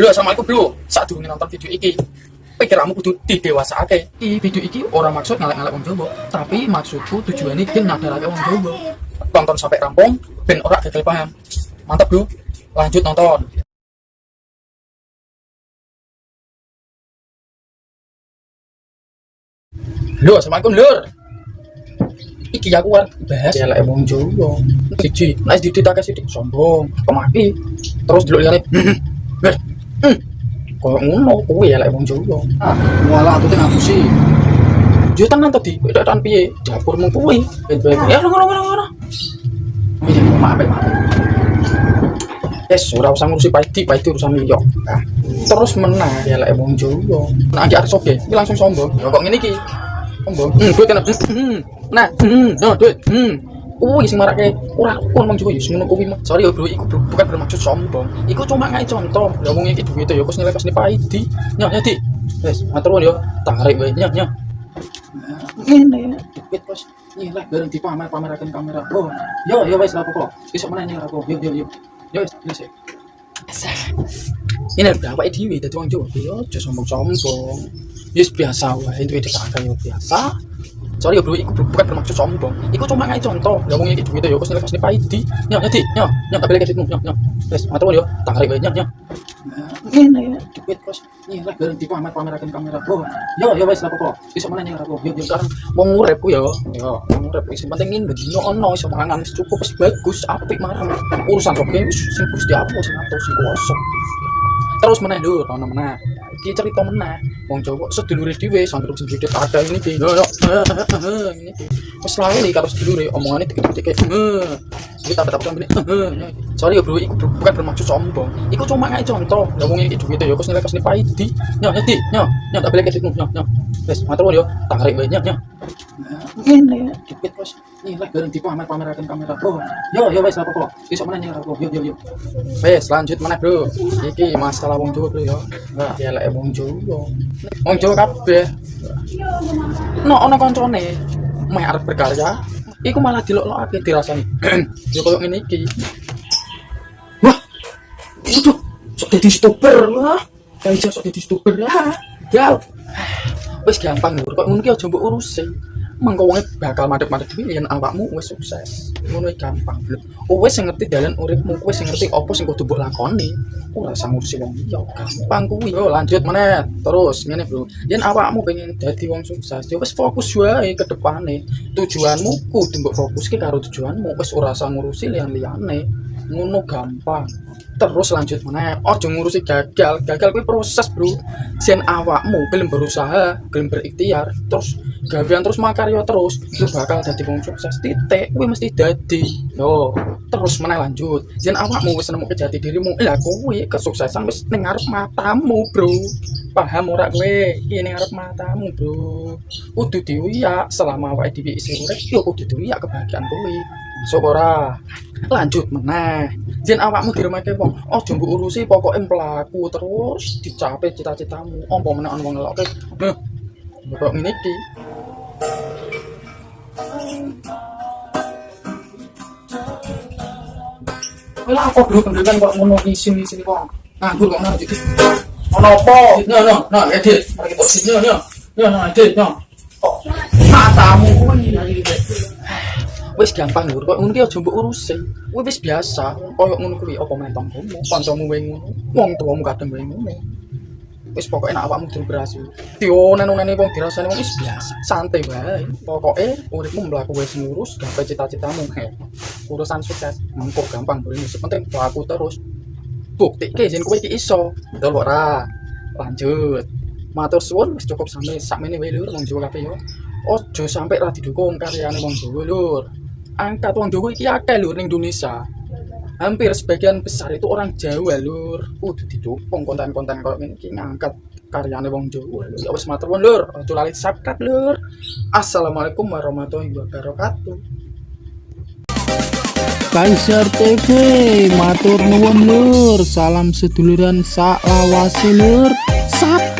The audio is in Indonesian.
Halo assalamualaikum bro. Saat durunge nonton video iki pikirmu kudu didewasake. Iki video iki orang maksud ngalek-ngalek wong Jawa tapi maksudku tujuannya gen ngadarake wong Jawa. Tonton sampai rampung ben ora gagal paham. Mantap bro. Lanjut nonton. Halo assalamualaikum lur. Iki aku war bahas ya lek wong Jawa. Siji. Nek dititake sithik sombong pemaki terus delok liyane hmm. koyo ngono kuwi ya lek wong Jawa ah wala atute ngapusi yo tenan tadi beda tan piye dapurmu kuwi ben-ben ya ngono ngono ngono iya maaf maaf Yes, ora usah ngurusi paiti, paiti urusan liya. Nah, terus menang ya lek wong Jawa. Nah, iki arep soge, iki langsung sombong. Ya kok ngene iki? Sombong. Hmm, duit kena. Hmm. Nah, hmm, no duit. Hmm. Kuwi sing marake ora wong Jawa ya ngono kuwi. Sorry ya, Bro, iku bro, bukan bermaksud sombong. Iku cuma ngai contoh. Ya wong iki ya kok nilai pas paiti. Nya, nya, Di. Wes, matur nuwun ya. Tarik wae, nya, nya. Ini duit kos. Nilai bareng dipamer-pameraken kamera. Oh, yo yo wes ora apa-apa. Besok meneh nilai aku. Yo yo yo. Yo wes, wes. Ini udah apa dewi dari wong Jawa. Yo sombong-sombong. Yes biasa wae duwe dikakak yo biasa. Sorry ya bro, iku bukan bermaksud sombong. Iku cuma ngai contoh. Ya wong iki duit ya kok nilai pas paiti. Nya, nya, Di. Nya tak balik kesitmu. Nya, nya. Wes, matur nuwun yo. Tarik wae, nya, nya. Ini duit kos. Nilai bareng dipamer-pameraken kamera. Oh, yo yo wes ora apa-apa. Besok meneh nilai aku. Yo yo sekarang wong urip ku yo. Yo, wong urip sing penting ini bedino ono iso mangan cukup bagus, apik marang. Urusan kok wis sing Gusti Allah sing atur sing kuwasa. Terus meneh lho, ono meneh. Iki cerita meneh. Wong Jawa sedulure dhewe sandruk sendiri ada ini iki. Yo yo. Ini. Wis lali karo sedulure omongane dikit-dikit. Iki tak tak ngene. Sorry ya bro, iku bukan bermaksud sombong. Iku cuma ngai contoh. Ya wong duit ya kok nilai pas paidi. Nya, nya, Di. Nya, nya tak balik kesitmu. Nya, nya. Wes, matur yo. Tarik wae nya, nya. Ini duit kos. Dipamer-pameraken kamera. Yo yo wes apa kok. Besok aku. Yo yo yo. Wes, lanjut meneh, Bro. Iki masalah wong Jawa, Bro yo. Nah, ya wong Jawa. Wong Jawa kabeh. No ono koncone meh arep berkarya, iku malah dilok-lokake dirasani. yo koyo ngene iki. Wah. Waduh, sok dadi youtuber wah. Kayak sok dadi youtuber lah. Gal. Wis gampang kok ngono ki aja mbok urusi. Mengko wonge bakal madhep-madhep dhewe yen awakmu wis sukses. Ngono iki gampang lho. Kowe sing ngerti dalan uripmu, kowe sing ngerti apa sing kudu mbok lakoni. Ora usah ngurusi wong liya, gampang kuwi. Yo lanjut meneh. Terus ngene, Bro. Yen awakmu pengen dadi wong sukses, ya wis fokus wae ke depane. Tujuanmu kudu mbok fokuske karo tujuanmu, wis ora usah ngurusi liyan-liyane. Ngono gampang. Terus lanjut meneh. Ojo ngurusi gagal. Gagal kuwi proses, Bro. Yen awakmu gelem berusaha, gelem berikhtiar, terus gawean terus makarya terus, lu bakal dadi wong sukses. Titik, kuwi mesti dadi. Yo, terus meneh lanjut. Yen awakmu wis nemu jati dirimu, lah kuwi kesuksesan wis ngarep matamu, Bro. Paham ora kowe? Ning ngarep matamu, Bro. Kudu diuyak selama awake dhewe isih urip, yo kudu kebahagiaan kuwi. Masuk ora? Lanjut meneh. Yen awakmu diremehke wong, aja mbok urusi pokoke mlaku terus dicapai cita-citamu. Apa meneh ana wong ngelokke? Heh. Kok ngene iki? Lah kok dulu kendangan kok ngono isin isin kok. Nganggur kok ngono iki. Ono apa? No no no edit. Mari kita sini no. No no edit no. Kok matamu wis gampang lur. Kok ngono ki aja mbok urusi. Kuwi wis biasa. Koyo ngono kuwi apa meneh tanggomu kancamu wae ngono. Wong tuamu kadang wae ngono. Wis pokoke nek awakmu durung berhasil dionen-onene wong dirasani wong wis biasa. Santai wae. Pokoke uripmu mlaku wis ngurus gawe cita-citamu urusan sukses. Mengko gampang ini penting laku terus. Bukti ke jen kowe iki iso. Betul ora lanjut. Matur suwun wis cukup sampai sakmene wae lur. Wong Jawa kabeh yo. Ojo sampai ra didukung karyane wong Jawa lur angkat wong Jawa iki akeh lur ning Indonesia. Hampir sebagian besar itu orang Jawa lur kudu didukung konten-konten kaya ngene iki ngangkat karyane wong Jawa ya wis matur nuwun lur. Aja lali subscribe lur. Assalamualaikum warahmatullahi wabarakatuh. Kaisar TV matur nuwun lur. Salam seduluran sak lur. Satu